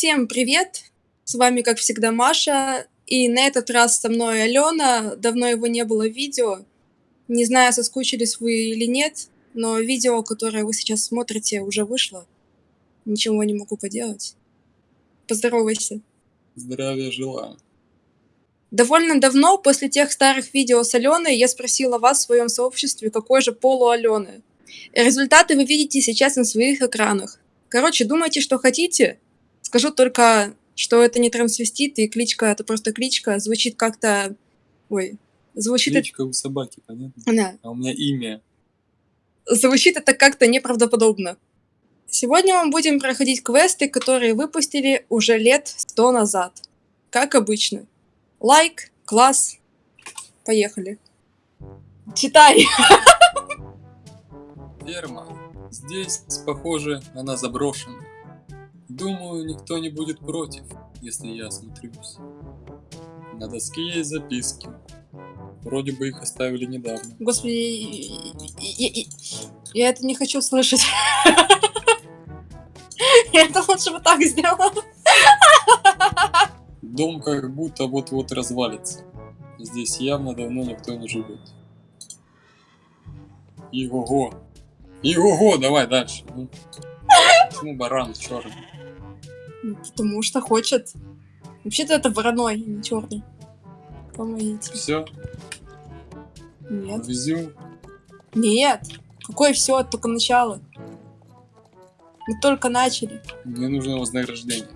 Всем привет! С вами, как всегда, Маша. И на этот раз со мной Алена. Давно его не было видео. Не знаю, соскучились вы или нет, но видео, которое вы сейчас смотрите, уже вышло. Ничего не могу поделать. Поздоровайся. Здравия желаю. Довольно давно, после тех старых видео с Аленой, я спросила вас в своем сообществе, какой же пол у Алены. Результаты вы видите сейчас на своих экранах. Короче, думайте, что хотите. Скажу только, что это не трансвестит, и кличка это просто кличка. Звучит как-то... Ой, звучит... Кличка у собаки, понятно? Да. А у меня имя. Звучит это как-то неправдоподобно. Сегодня мы будем проходить квесты, которые выпустили уже лет сто назад. Как обычно. Лайк, класс. Поехали. Читай. Ферма. Здесь, похоже, она заброшена. Думаю, никто не будет против, если я осмотрюсь. На доске есть записки. Вроде бы их оставили недавно. Господи, я, я- я это не хочу слышать. Я это лучше бы так сделала. Дом как будто вот-вот развалится. Здесь явно давно никто не живет. Иго-го. Иго-го, давай дальше. Почему баран черный? Ну, Потому что хочет. Вообще-то это вороной, а не черный. Помогите. Все, Нет. везю. Нет. Какое все, только начало. Мы только начали. Мне нужно вознаграждение.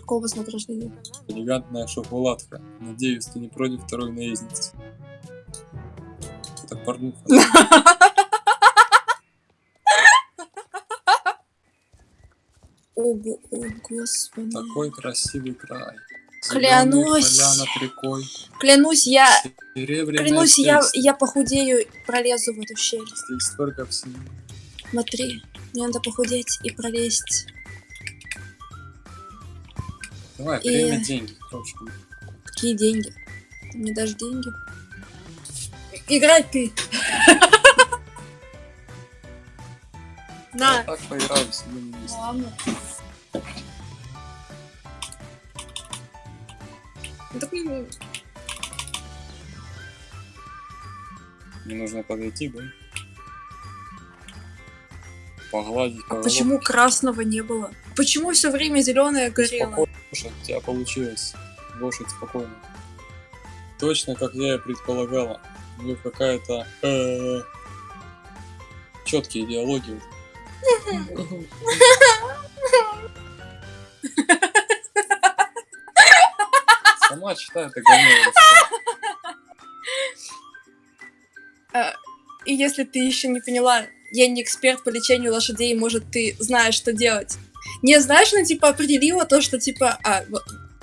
Какого вознаграждения? Элегантная шоколадка. Надеюсь, ты не против второй наездницы. Это порнуха. О, о, господи. Такой красивый край. Клянусь. Рекой. Клянусь, я... Клянусь, я, я похудею и пролезу в эту щель. Здесь столько всего. Смотри, мне надо похудеть и пролезть. Давай, И- деньги. Короче, Какие деньги? Ты мне дашь деньги? Играй ты! Я На! так поиграю себе не место. Ладно. Так не- Мне нужно подойти, да? Погладить по А почему красного не было? Почему все время зеленое горело? Спокойно, лошадь, у тебя получилось. Лошадь спокойно. Точно, как я и предполагала. У них какая-то э, четкие идеологии. Сама читай это говно. я читаю. И если ты еще не поняла, я не эксперт по лечению лошадей, может, ты знаешь, что делать. Не знаешь, ну, типа, определила то, что, типа, а, вот,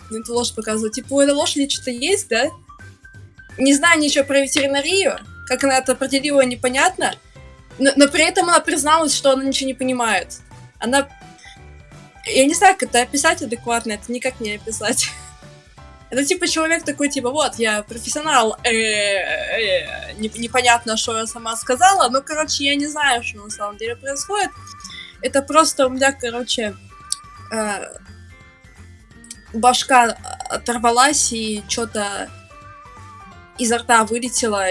ну, эту лошадь показываю, типа, у этой лошади что-то есть, да? Не знаю ничего про ветеринарию, как она это определила, непонятно, но, но при этом она призналась, что она ничего не понимает. Она... Я не знаю, как это описать адекватно, это никак не описать. Это типа человек такой, типа, вот, я профессионал, э, э, не- непонятно, что я сама сказала, но, короче, я не знаю, что на самом деле происходит. Это просто у меня, короче, э, башка оторвалась и что-то изо рта вылетело.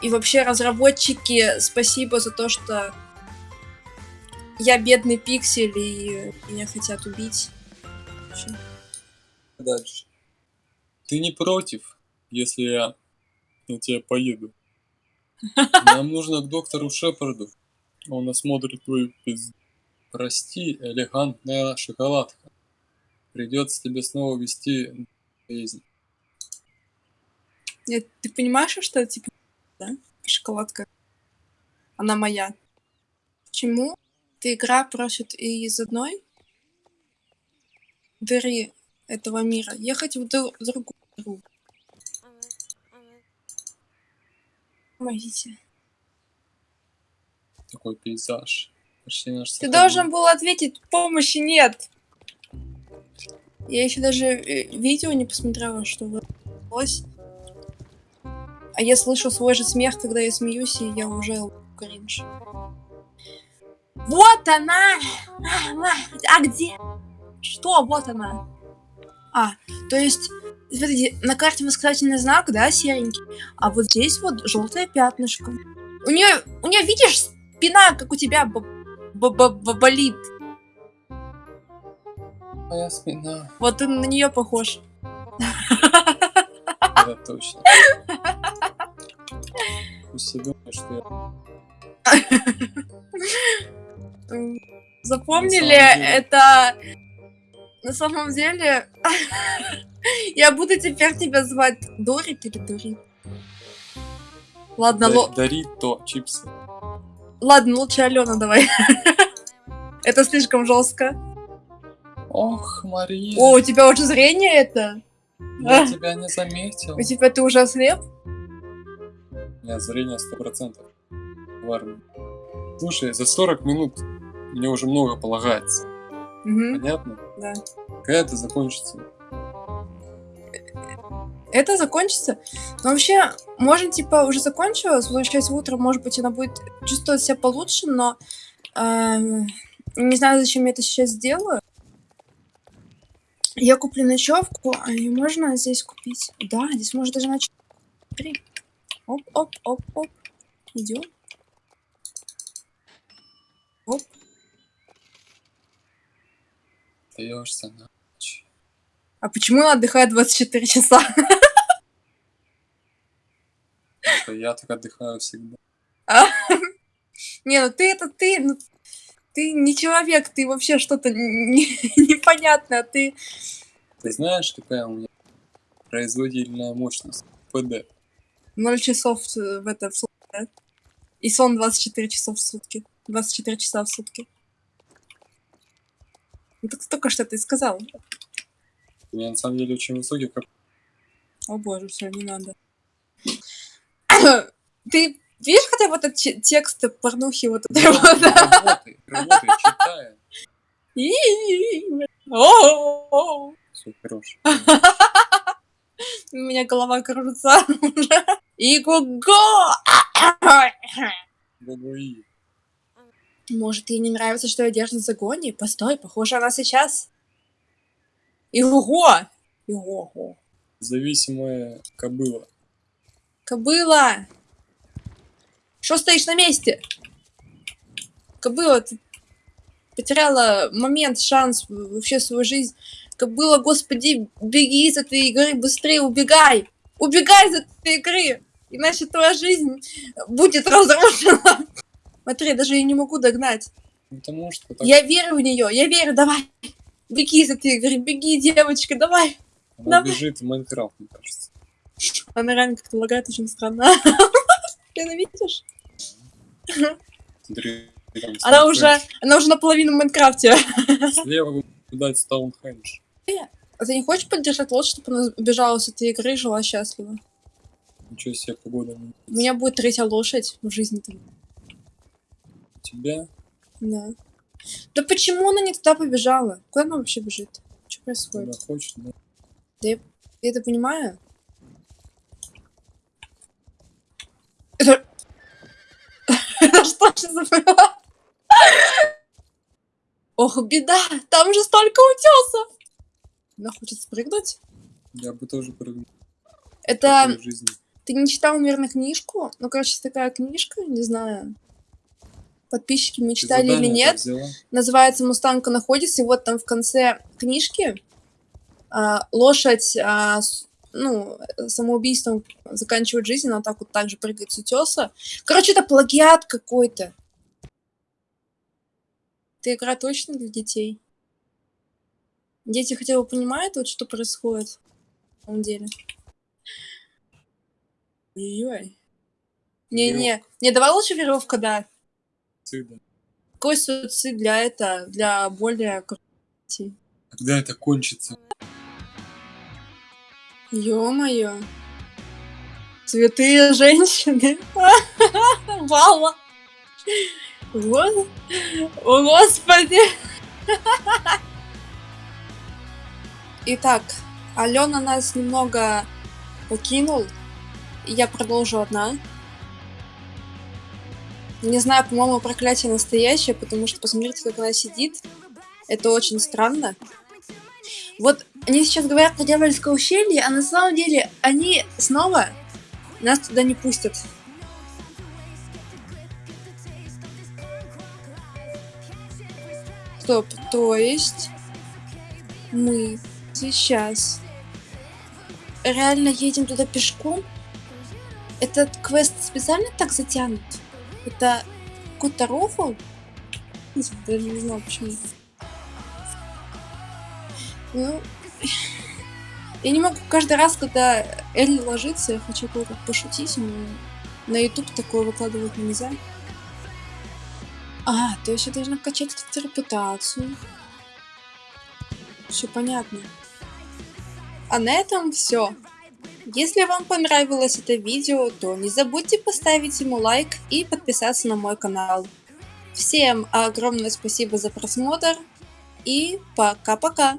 И, вообще, разработчики, спасибо за то, что я бедный пиксель, и меня хотят убить. Вообще. Дальше. Ты не против, если я на тебя поеду? Нам нужно к доктору Шепарду. Он осмотрит твою пизду. Прости, элегантная шоколадка. Придется тебе снова вести жизнь. Нет, ты понимаешь, что это, типа, да? Шоколадка. Она моя. Почему эта игра просит из одной дыры этого мира ехать в, в другую? Помогите. Такой пейзаж. Почти наш Ты должен был ответить, помощи нет. Я еще даже э, видео не посмотрела, что вышлось. А я слышу свой же смех, когда я смеюсь, и я уже кринж. Вот она! А, А где? Что? Вот она. А, то есть, смотрите, на карте восклицательный знак, да, серенький, а вот здесь вот желтое пятнышко. У нее, у нее, видишь, спина, как у тебя б- б- б- б- болит. Моя спина. Вот ты на нее похож. Это точно. Пусть думают, что я... Запомнили, это на самом деле я буду теперь тебя звать Дорик или Дорик. Ладно, ло- Дарит то чипсы. ладно, лучше Алена давай. Это слишком жестко. Ох, Мария, О, у тебя уже зрение это? я тебя не заметил. У тебя ты уже ослеп? У меня зрение сто процентов. В армии. Слушай, за 40 минут мне уже много полагается. Мгм, Понятно? Да. Когда это закончится? Это закончится. Но вообще, можно, типа, уже закончилось, возвращаясь утром, может быть, она будет чувствовать себя получше, но эм, не знаю, зачем я это сейчас сделаю. Я куплю ночевку, а её можно здесь купить? Да, здесь можно даже ночевку. Смотри. Оп, оп, оп, оп. Идем. Оп. Даешься на ночь. А почему она отдыхает 24 часа? Что я так отдыхаю всегда. Не, ну ты это ты, ну, ты не человек, ты вообще что-то не- непонятное, ты... Ты знаешь, какая у меня производительная мощность? ПД. 0 часов в это в сутки, да? И сон 24 часа в сутки. 24 часа в сутки. Ну, так только что ты сказал. Меня на самом деле очень высокий, О боже, все, не надо. Ты видишь хотя бы этот текст порнухи вот это вот? Работай, работай, читай. Все, хорош. У меня голова кружится. И го Гугуи. Может, ей не нравится, что я держу в загоне? Постой, похоже, она сейчас. Иго! Иго! Зависимая кобыла. Кобыла! Что стоишь на месте? Кобыла, ты потеряла момент, шанс вообще свою жизнь. Кобыла, господи, беги из этой игры, быстрее убегай! Убегай из этой игры! Иначе твоя жизнь будет разрушена. Смотри, даже я не могу догнать. Потому что так Я верю в нее, я верю, давай. Беги из этой игры, беги, девочка, давай. она давай. бежит в Майнкрафт, мне кажется. Она реально как-то лагает очень странно. Ты она видишь? Смотри, Она уже, она уже наполовину в Майнкрафте. Слева дать Стоунхендж. А ты не хочешь поддержать лодку, чтобы она убежала с этой игры и жила счастливо? Ничего себе погода. У меня будет третья лошадь в жизни. -то. Тебя Да. Да почему она не туда побежала? Куда она вообще бежит? Что происходит? куда хочешь, да? Я это понимаю. Это... Это что же за было? Ох, беда! Там же столько утесов! Она хочет спрыгнуть? Я бы тоже прыгнул Это... Ты не читал, наверное, книжку? Ну, короче, такая книжка, не знаю. Подписчики мне Ты читали или нет. Называется «Мустанка находится», и вот там в конце книжки а, лошадь, а, ну, самоубийством заканчивает жизнь, она так вот так же прыгает с утеса. Короче, это плагиат какой-то. Эта игра точно для детей? Дети хотя бы понимают, вот, что происходит на самом деле? Ой-ой. Не-не, не, давай лучше веревка, да. Цыда. Какой суицид для это, для более детей? Когда это кончится? Ё-моё. Цветы женщины. Вала. Вот. О, господи. Итак, Алена нас немного покинул. Я продолжу одна. Не знаю, по-моему, проклятие настоящее, потому что посмотрите, как она сидит. Это очень странно. Вот они сейчас говорят про дьявольское ущелье, а на самом деле они снова нас туда не пустят. Стоп, то есть мы сейчас реально едем туда пешком? Этот квест специально так затянут? Это какой-то рофл? Даже не знаю почему. Ну, я не могу каждый раз, когда Элли ложится, я хочу кое-как пошутить, но на YouTube такое выкладывать нельзя. А, то есть я должна качать эту репутацию. Все понятно. А на этом все. Если вам понравилось это видео, то не забудьте поставить ему лайк и подписаться на мой канал. Всем огромное спасибо за просмотр и пока-пока!